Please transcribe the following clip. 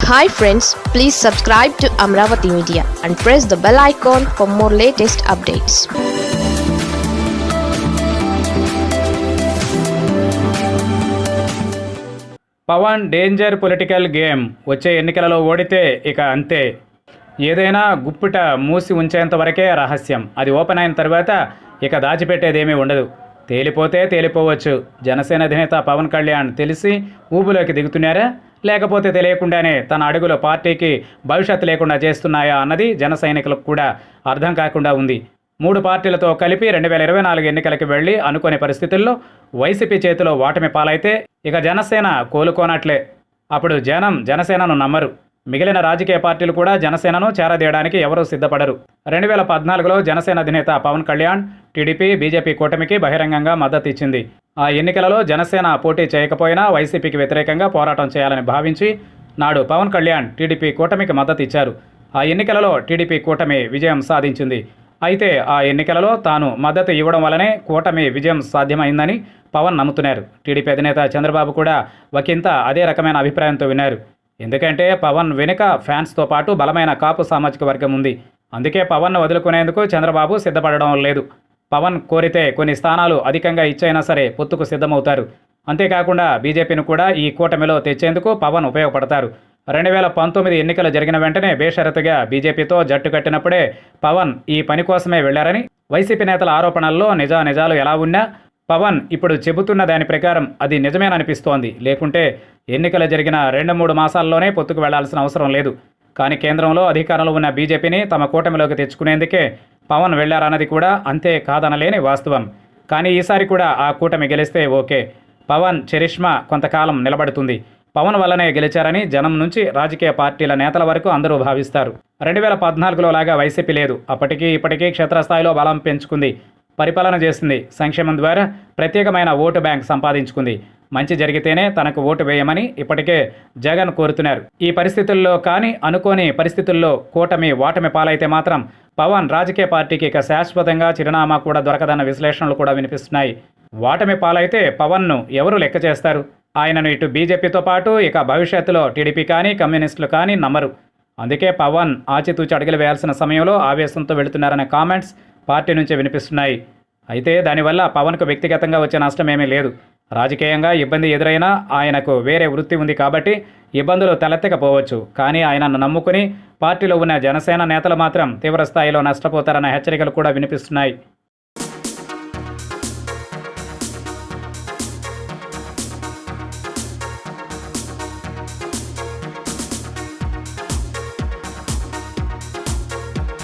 Hi friends please subscribe to Amaravati media and press the bell icon for more latest updates Pawan danger political game వచ్చే ఎన్నికలలో ఓడితే ఇక అంతే. ఏదైనా గుప్పిట మూసి ఉంచేంత వరకే రహస్యం. అది ఓపెన్ అయిన తర్వాత ఇక దాచిపెట్టేదేమీ ఉండదు. తేలిపోతే తేలిపోవచ్చు. జనసేన అధినేత పవన్ కళ్యాణ్ తెలిసి ఊబులోకి దిగుతున్నారా? లేకపోతే తెలియకుండానే తన అడుగులు పార్టీకి భవిష్యత్తు లేకుండా చేస్తున్నాయా అన్నది జన సైనికులకు కూడా అర్థం కాకుండా ఉంది. మూడు పార్టీలతో కలిపి రెండు వేల ఇరవై నాలుగు ఎన్నికలకు వెళ్ళి అనుకునే పరిస్థితుల్లో వైసీపీ చేతిలో ఓటమి పాలైతే ఇక జనసేన కోలుకోనట్లే. అప్పుడు జనం జనసేనను నమ్మరు. మిగిలిన రాజకీయ పార్టీలు కూడా జనసేనను చేరదీయడానికి ఎవరూ సిద్ధపడరు. రెండు వేల పద్నాలుగులో జనసేన అధినేత పవన్ కళ్యాణ్ టీడీపీ బీజేపీ కూటమికి బహిరంగంగా మద్దతు ఇచ్చింది. ఆ ఎన్నికలలో జనసేన పోటీ చేయకపోయినా వైసీపీకి వ్యతిరేకంగా పోరాటం చేయాలని భావించి నాడు పవన్ కళ్యాణ్ టీడీపీ కూటమికి మద్దతు ఇచ్చారు. ఆ ఎన్నికలలో టీడీపీ కూటమి విజయం సాధించింది. అయితే ఆ ఎన్నికలలో తాను మద్దతు ఇవ్వడం వలనే కూటమి విజయం సాధ్యమైందని పవన్ నమ్ముతున్నారు. టీడీపీ అధినేత చంద్రబాబు కూడా ఒకంత అదే రకమైన అభిప్రాయంతో విన్నారు. ఎందుకంటే పవన్ వెనుక ఫ్యాన్స్తో పాటు బలమైన కాపు సామాజిక వర్గం ఉంది. అందుకే పవన్ను వదులుకునేందుకు చంద్రబాబు సిద్ధపడడం లేదు. పవన్ కోరితే కొన్ని స్థానాలు అధికంగా ఇచ్చైనా సరే పొత్తుకు సిద్ధమవుతారు. అంతేకాకుండా బీజేపీని కూడా ఈ కూటమిలో తెచ్చేందుకు పవన్ ఉపయోగపడతారు. రెండు వేల పంతొమ్మిది ఎన్నికలు జరిగిన వెంటనే బేషరతుగా బీజేపీతో జట్టు కట్టినప్పుడే పవన్ ఈ పని కోసమే వెళ్ళారని వైసీపీ నేతల ఆరోపణల్లో నిజా నిజాలు ఎలా ఉన్నా పవన్ ఇప్పుడు చెబుతున్న దాని ప్రకారం అది నిజమేననిపిస్తోంది. లేకుంటే ఎన్నికలు జరిగిన రెండు మూడు మాసాల్లోనే పొత్తుకు వెళ్ళాల్సిన అవసరం లేదు. కానీ కేంద్రంలో అధికారంలో ఉన్న బీజేపీని తమ కూటమిలోకి తెచ్చుకునేందుకే పవన్ వెళ్ళారన్నది కూడా అంతే కాదనలేని వాస్తవం. కానీ ఈసారి కూడా ఆ కూటమి గెలిస్తే ఓకే. పవన్ చరిష్మా కొంతకాలం నిలబడుతుంది. పవన్ వల్లనే గెలిచారని జనం నుంచి రాజకీయ పార్టీల నేతల వరకు అందరూ భావిస్తారు. రెండు వేల పద్నాలుగులో లాగా వైసీపీ లేదు. అప్పటికీ ఇప్పటికీ క్షేత్రస్థాయిలో బలం పెంచుకుంది. పరిపాలన చేసింది సంక్షేమం ద్వారా ప్రత్యేకమైన ఓటు బ్యాంక్ సంపాదించుకుంది. మంచి జరిగితేనే తనకు ఓటు వేయమని ఇప్పటికే జగన్ కోరుతున్నారు. ఈ పరిస్థితుల్లో కానీ అనుకోని పరిస్థితుల్లో కూటమి ఓటమి పాలైతే మాత్రం పవన్ రాజకీయ పార్టీకి ఇక శాశ్వతంగా చిరునామా కూడా దొరకదన్న విశ్లేషణలు కూడా వినిపిస్తున్నాయి. వాటమి పాలైతే పవన్ను ఎవరు లెక్క చేస్తారు? ఆయనను ఇటు బీజేపీతో పాటు ఇక భవిష్యత్తులో టీడీపీ కానీ కమ్యూనిస్టులు కానీ నమ్మరు. అందుకే పవన్ ఆచితూచి అడుగులు వేయాల్సిన సమయంలో ఆవేశంతో వెళుతున్నారనే కామెంట్స్ పార్టీ నుంచే వినిపిస్తున్నాయి. అయితే దానివల్ల పవన్కు వ్యక్తిగతంగా వచ్చే నష్టం ఏమీ లేదు. రాజకీయంగా ఇబ్బంది ఎదురైనా ఆయనకు వేరే వృత్తి ఉంది కాబట్టి ఇబ్బందులు తలెత్తకపోవచ్చు. కానీ ఆయనను నమ్ముకుని పార్టీలో ఉన్న జనసేన నేతలు మాత్రం తీవ్రస్థాయిలో నష్టపోతారన్న హెచ్చరికలు కూడా వినిపిస్తున్నాయి.